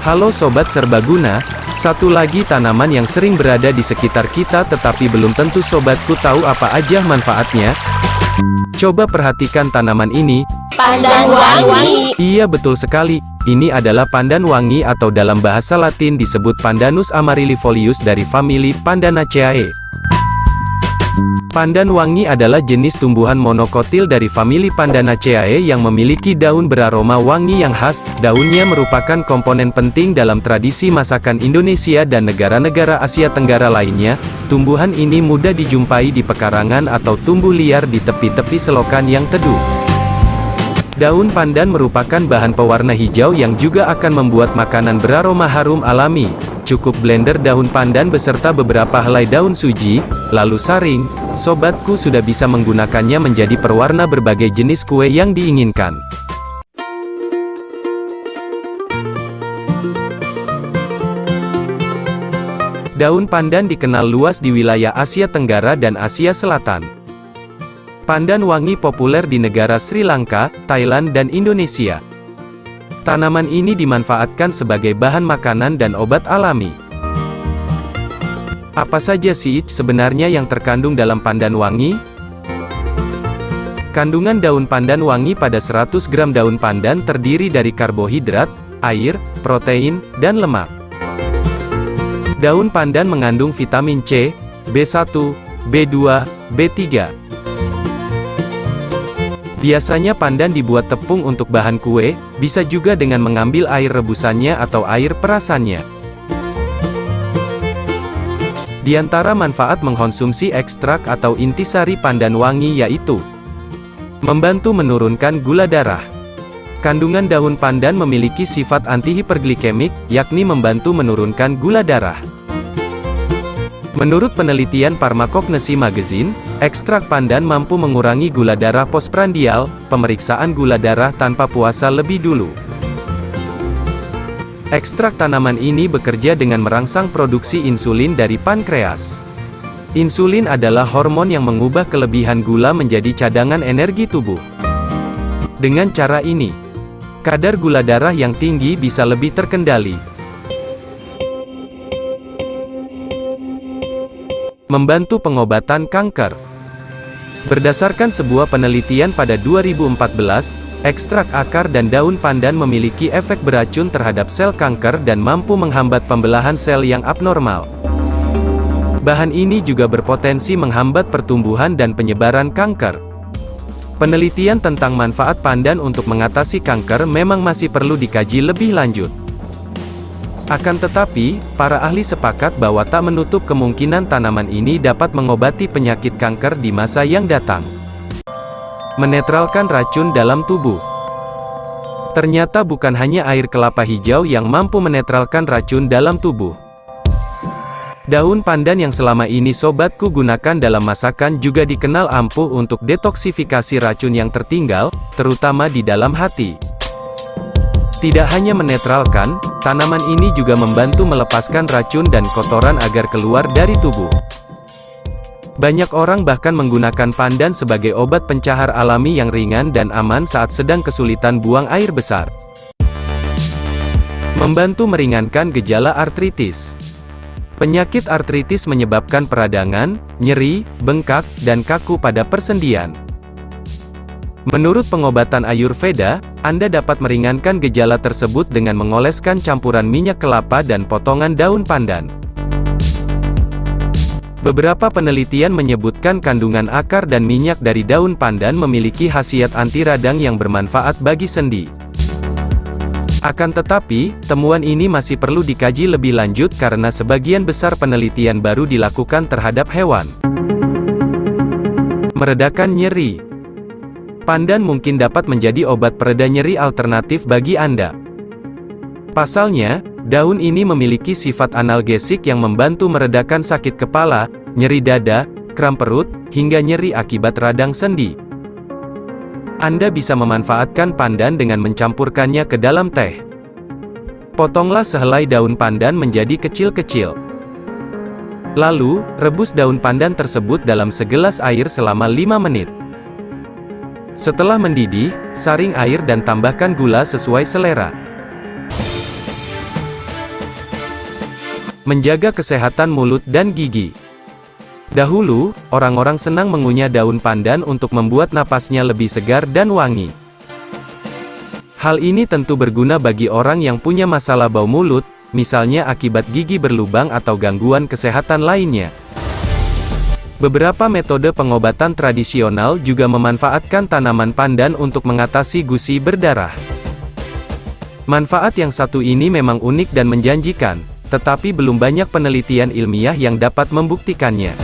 Halo Sobat Serbaguna, satu lagi tanaman yang sering berada di sekitar kita tetapi belum tentu sobatku tahu apa aja manfaatnya. Coba perhatikan tanaman ini. Pandan wangi. Iya betul sekali, ini adalah pandan wangi atau dalam bahasa latin disebut Pandanus amaryllifolius dari famili Pandanaceae. Pandan wangi adalah jenis tumbuhan monokotil dari famili Pandanaceae yang memiliki daun beraroma wangi yang khas. Daunnya merupakan komponen penting dalam tradisi masakan Indonesia dan negara-negara Asia Tenggara lainnya. Tumbuhan ini mudah dijumpai di pekarangan atau tumbuh liar di tepi-tepi selokan yang teduh. Daun pandan merupakan bahan pewarna hijau yang juga akan membuat makanan beraroma harum alami. Cukup blender daun pandan beserta beberapa helai daun suji, lalu saring, sobatku sudah bisa menggunakannya menjadi perwarna berbagai jenis kue yang diinginkan. Daun pandan dikenal luas di wilayah Asia Tenggara dan Asia Selatan. Pandan wangi populer di negara Sri Lanka, Thailand dan Indonesia. Tanaman ini dimanfaatkan sebagai bahan makanan dan obat alami. Apa saja sih sebenarnya yang terkandung dalam pandan wangi? Kandungan daun pandan wangi pada 100 gram daun pandan terdiri dari karbohidrat, air, protein, dan lemak. Daun pandan mengandung vitamin C, B1, B2, B3. Biasanya pandan dibuat tepung untuk bahan kue, bisa juga dengan mengambil air rebusannya atau air perasannya. Di antara manfaat mengkonsumsi ekstrak atau intisari pandan wangi yaitu Membantu menurunkan gula darah Kandungan daun pandan memiliki sifat antihiperglikemik, yakni membantu menurunkan gula darah. Menurut penelitian Pharmacognesi Magazine, ekstrak pandan mampu mengurangi gula darah postprandial, pemeriksaan gula darah tanpa puasa lebih dulu. Ekstrak tanaman ini bekerja dengan merangsang produksi insulin dari pankreas. Insulin adalah hormon yang mengubah kelebihan gula menjadi cadangan energi tubuh. Dengan cara ini, kadar gula darah yang tinggi bisa lebih terkendali. Membantu pengobatan kanker. Berdasarkan sebuah penelitian pada 2014, ekstrak akar dan daun pandan memiliki efek beracun terhadap sel kanker dan mampu menghambat pembelahan sel yang abnormal. Bahan ini juga berpotensi menghambat pertumbuhan dan penyebaran kanker. Penelitian tentang manfaat pandan untuk mengatasi kanker memang masih perlu dikaji lebih lanjut. Akan tetapi, para ahli sepakat bahwa tak menutup kemungkinan tanaman ini dapat mengobati penyakit kanker di masa yang datang. Menetralkan racun dalam tubuh Ternyata bukan hanya air kelapa hijau yang mampu menetralkan racun dalam tubuh. Daun pandan yang selama ini sobatku gunakan dalam masakan juga dikenal ampuh untuk detoksifikasi racun yang tertinggal, terutama di dalam hati. Tidak hanya menetralkan, tanaman ini juga membantu melepaskan racun dan kotoran agar keluar dari tubuh. Banyak orang bahkan menggunakan pandan sebagai obat pencahar alami yang ringan dan aman saat sedang kesulitan buang air besar. Membantu meringankan gejala artritis. Penyakit artritis menyebabkan peradangan, nyeri, bengkak, dan kaku pada persendian. Menurut pengobatan Ayurveda, Anda dapat meringankan gejala tersebut dengan mengoleskan campuran minyak kelapa dan potongan daun pandan. Beberapa penelitian menyebutkan kandungan akar dan minyak dari daun pandan memiliki khasiat anti radang yang bermanfaat bagi sendi. Akan tetapi, temuan ini masih perlu dikaji lebih lanjut karena sebagian besar penelitian baru dilakukan terhadap hewan. Meredakan nyeri Pandan mungkin dapat menjadi obat pereda nyeri alternatif bagi Anda. Pasalnya, daun ini memiliki sifat analgesik yang membantu meredakan sakit kepala, nyeri dada, kram perut, hingga nyeri akibat radang sendi. Anda bisa memanfaatkan pandan dengan mencampurkannya ke dalam teh. Potonglah sehelai daun pandan menjadi kecil-kecil. Lalu, rebus daun pandan tersebut dalam segelas air selama 5 menit. Setelah mendidih, saring air dan tambahkan gula sesuai selera. Menjaga kesehatan mulut dan gigi. Dahulu, orang-orang senang mengunyah daun pandan untuk membuat napasnya lebih segar dan wangi. Hal ini tentu berguna bagi orang yang punya masalah bau mulut, misalnya akibat gigi berlubang atau gangguan kesehatan lainnya. Beberapa metode pengobatan tradisional juga memanfaatkan tanaman pandan untuk mengatasi gusi berdarah. Manfaat yang satu ini memang unik dan menjanjikan, tetapi belum banyak penelitian ilmiah yang dapat membuktikannya.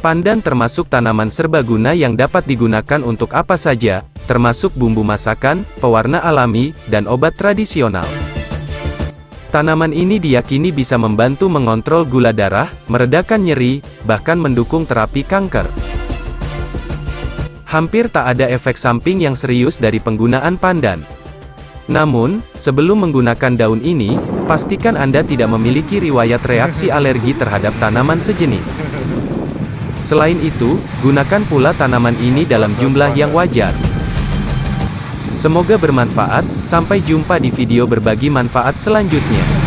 Pandan termasuk tanaman serbaguna yang dapat digunakan untuk apa saja, termasuk bumbu masakan, pewarna alami, dan obat tradisional. Tanaman ini diyakini bisa membantu mengontrol gula darah, meredakan nyeri, bahkan mendukung terapi kanker. Hampir tak ada efek samping yang serius dari penggunaan pandan. Namun, sebelum menggunakan daun ini, pastikan Anda tidak memiliki riwayat reaksi alergi terhadap tanaman sejenis. Selain itu, gunakan pula tanaman ini dalam jumlah yang wajar. Semoga bermanfaat, sampai jumpa di video berbagi manfaat selanjutnya.